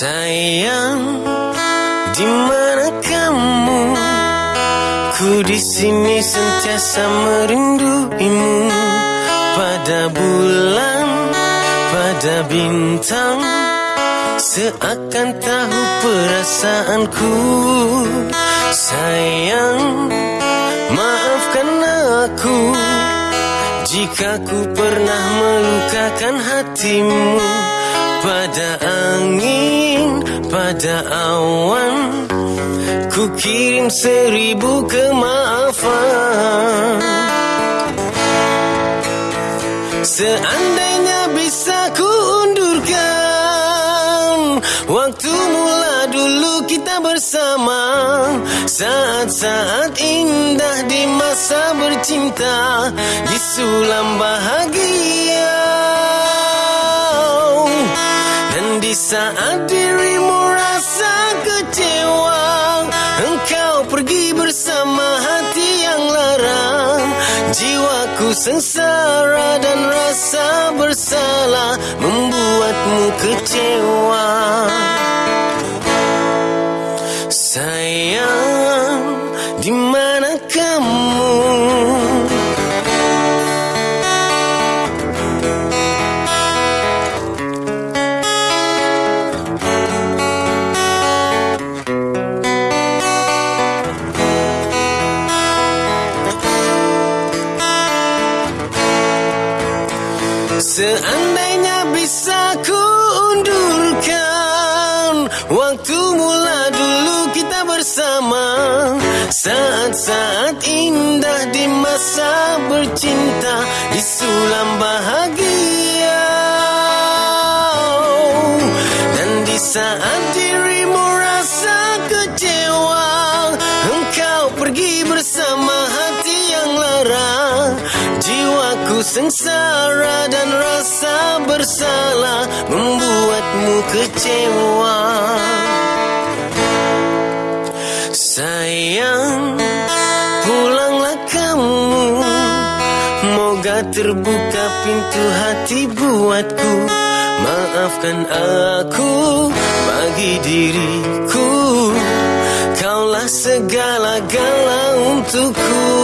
Sayang, di mana kamu? Ku di sini sentiasa merinduimu. Pada bulan, pada bintang Seakan tahu perasaanku. Sayang, maafkan aku Jika ku pernah melukakan hatimu. Pada angin, pada awan Ku kirim seribu kemaafan. Seandainya bisa ku undurkan Waktu mula dulu kita bersama. Saat-saat indah di masa bercinta Di sulam bahagia saat dirimu rasa kecewa Engkau pergi bersama hati yang larang. Jiwaku sengsara dan rasa bersalah Membuatmu kecewa Seandainya bisa ku undurkan Waktu mula dulu kita bersama. Saat-saat indah di masa bercinta Di sulam bahagia sengsara dan rasa bersalah Membuatmu kecewa. Sayang, pulanglah kamu. Moga terbuka pintu hati buatku. Maafkan aku bagi diriku. Kaulah segala-gala untukku